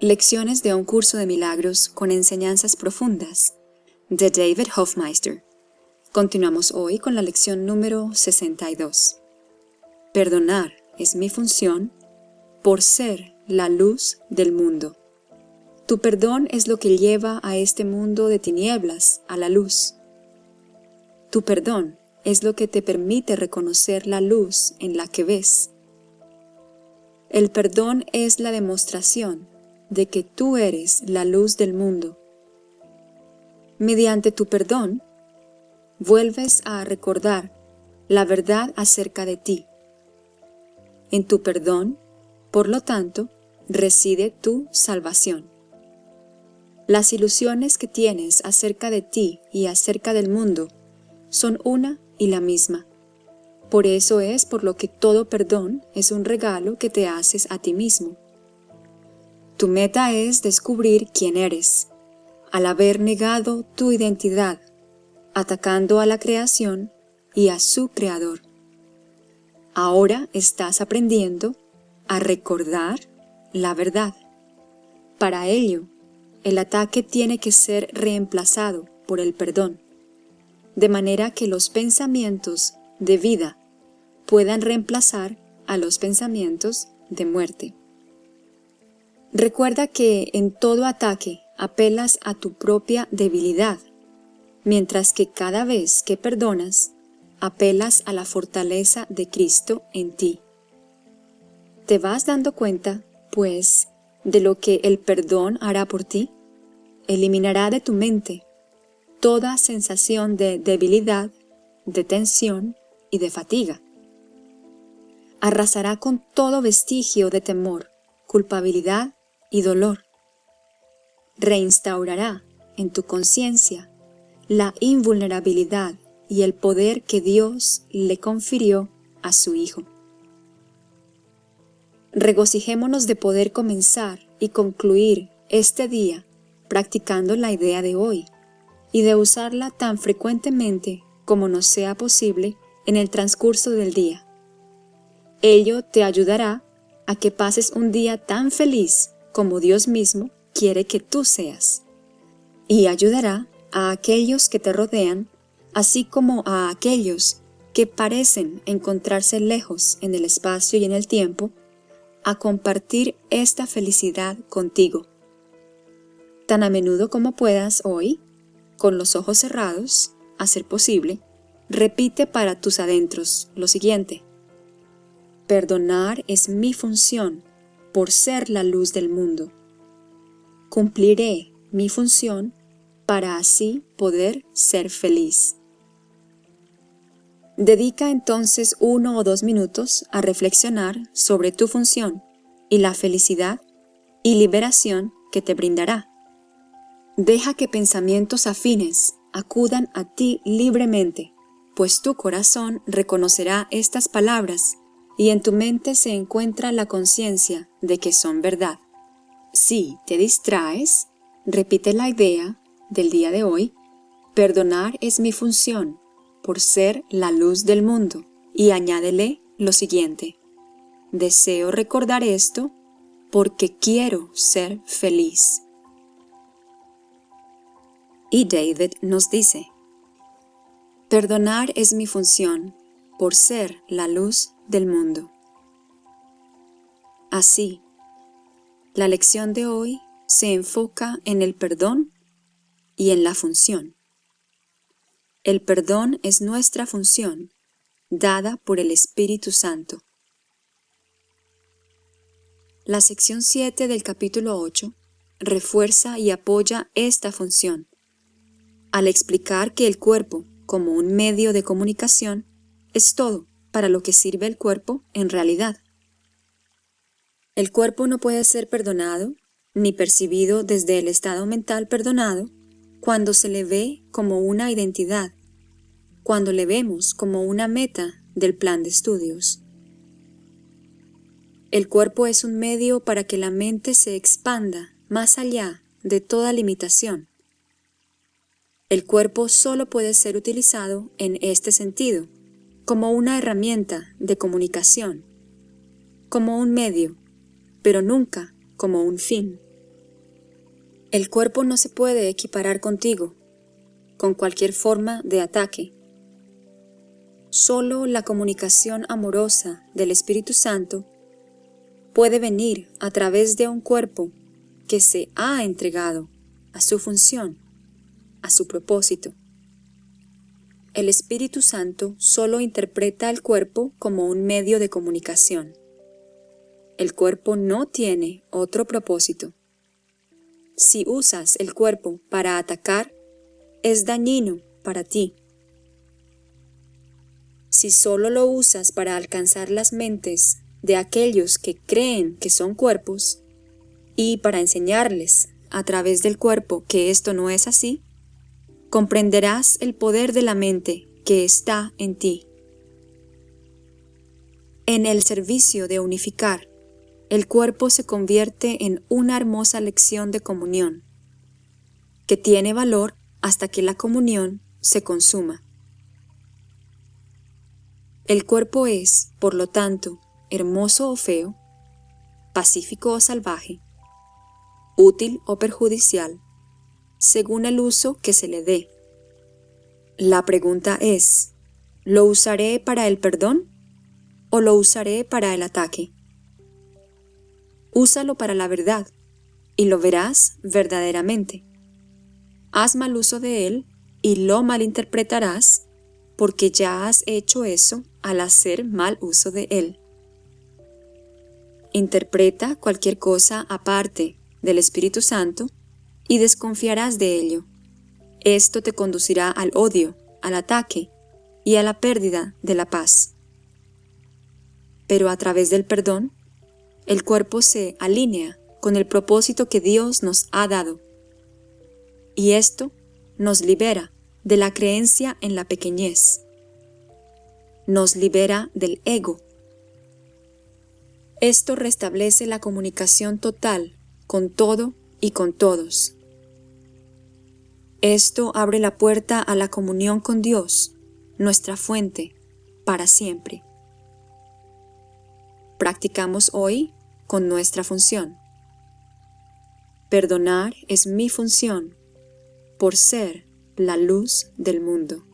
Lecciones de un curso de milagros con enseñanzas profundas de David Hofmeister. Continuamos hoy con la lección número 62. Perdonar es mi función por ser la luz del mundo. Tu perdón es lo que lleva a este mundo de tinieblas a la luz. Tu perdón es lo que te permite reconocer la luz en la que ves. El perdón es la demostración de que tú eres la luz del mundo. Mediante tu perdón, vuelves a recordar la verdad acerca de ti. En tu perdón, por lo tanto, reside tu salvación. Las ilusiones que tienes acerca de ti y acerca del mundo son una y la misma. Por eso es por lo que todo perdón es un regalo que te haces a ti mismo. Tu meta es descubrir quién eres, al haber negado tu identidad, atacando a la creación y a su creador. Ahora estás aprendiendo a recordar la verdad. Para ello, el ataque tiene que ser reemplazado por el perdón, de manera que los pensamientos de vida puedan reemplazar a los pensamientos de muerte. Recuerda que en todo ataque apelas a tu propia debilidad, mientras que cada vez que perdonas, apelas a la fortaleza de Cristo en ti. ¿Te vas dando cuenta, pues, de lo que el perdón hará por ti? Eliminará de tu mente toda sensación de debilidad, de tensión y de fatiga. Arrasará con todo vestigio de temor, culpabilidad y dolor. Reinstaurará en tu conciencia la invulnerabilidad y el poder que Dios le confirió a su Hijo. Regocijémonos de poder comenzar y concluir este día practicando la idea de hoy y de usarla tan frecuentemente como nos sea posible en el transcurso del día. Ello te ayudará a que pases un día tan feliz como Dios mismo quiere que tú seas, y ayudará a aquellos que te rodean, así como a aquellos que parecen encontrarse lejos en el espacio y en el tiempo, a compartir esta felicidad contigo. Tan a menudo como puedas hoy, con los ojos cerrados, a ser posible, repite para tus adentros lo siguiente. Perdonar es mi función por ser la luz del mundo. Cumpliré mi función para así poder ser feliz. Dedica entonces uno o dos minutos a reflexionar sobre tu función y la felicidad y liberación que te brindará. Deja que pensamientos afines acudan a ti libremente, pues tu corazón reconocerá estas palabras y en tu mente se encuentra la conciencia de que son verdad. Si te distraes, repite la idea del día de hoy, perdonar es mi función por ser la luz del mundo y añádele lo siguiente, deseo recordar esto porque quiero ser feliz. Y David nos dice, perdonar es mi función por ser la luz del mundo. Así, la lección de hoy se enfoca en el perdón y en la función. El perdón es nuestra función, dada por el Espíritu Santo. La sección 7 del capítulo 8 refuerza y apoya esta función, al explicar que el cuerpo, como un medio de comunicación, es todo para lo que sirve el cuerpo en realidad. El cuerpo no puede ser perdonado ni percibido desde el estado mental perdonado cuando se le ve como una identidad, cuando le vemos como una meta del plan de estudios. El cuerpo es un medio para que la mente se expanda más allá de toda limitación. El cuerpo solo puede ser utilizado en este sentido, como una herramienta de comunicación, como un medio, pero nunca como un fin. El cuerpo no se puede equiparar contigo, con cualquier forma de ataque. Solo la comunicación amorosa del Espíritu Santo puede venir a través de un cuerpo que se ha entregado a su función, a su propósito. El Espíritu Santo solo interpreta el cuerpo como un medio de comunicación. El cuerpo no tiene otro propósito. Si usas el cuerpo para atacar, es dañino para ti. Si solo lo usas para alcanzar las mentes de aquellos que creen que son cuerpos y para enseñarles a través del cuerpo que esto no es así, comprenderás el poder de la mente que está en ti. En el servicio de unificar, el cuerpo se convierte en una hermosa lección de comunión, que tiene valor hasta que la comunión se consuma. El cuerpo es, por lo tanto, hermoso o feo, pacífico o salvaje, útil o perjudicial, según el uso que se le dé. La pregunta es, ¿lo usaré para el perdón o lo usaré para el ataque? Úsalo para la verdad y lo verás verdaderamente. Haz mal uso de él y lo malinterpretarás porque ya has hecho eso al hacer mal uso de él. Interpreta cualquier cosa aparte del Espíritu Santo y desconfiarás de ello. Esto te conducirá al odio, al ataque y a la pérdida de la paz. Pero a través del perdón, el cuerpo se alinea con el propósito que Dios nos ha dado. Y esto nos libera de la creencia en la pequeñez. Nos libera del ego. Esto restablece la comunicación total con todo y con todos. Esto abre la puerta a la comunión con Dios, nuestra fuente, para siempre. Practicamos hoy con nuestra función. Perdonar es mi función por ser la luz del mundo.